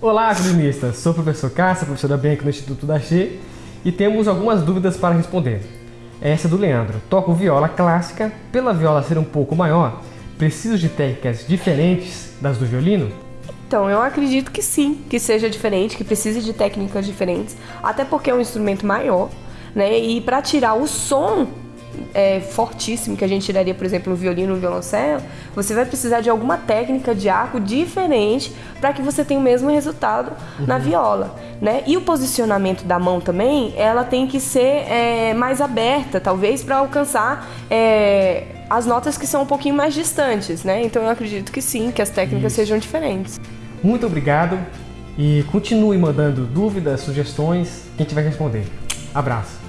Olá, violinistas! Sou o professor Cássia, professor da Bianca no Instituto da Che, e temos algumas dúvidas para responder. Essa é do Leandro. Toco viola clássica, pela viola ser um pouco maior, preciso de técnicas diferentes das do violino? Então, eu acredito que sim, que seja diferente, que precise de técnicas diferentes, até porque é um instrumento maior, né? E para tirar o som é, fortíssimo que a gente tiraria, por exemplo, no violino, no violoncelo, você vai precisar de alguma técnica de arco diferente para que você tenha o mesmo resultado uhum. na viola, né? E o posicionamento da mão também, ela tem que ser é, mais aberta, talvez, para alcançar é, as notas que são um pouquinho mais distantes, né? Então eu acredito que sim, que as técnicas Isso. sejam diferentes. Muito obrigado e continue mandando dúvidas, sugestões, que a gente vai responder. Abraço!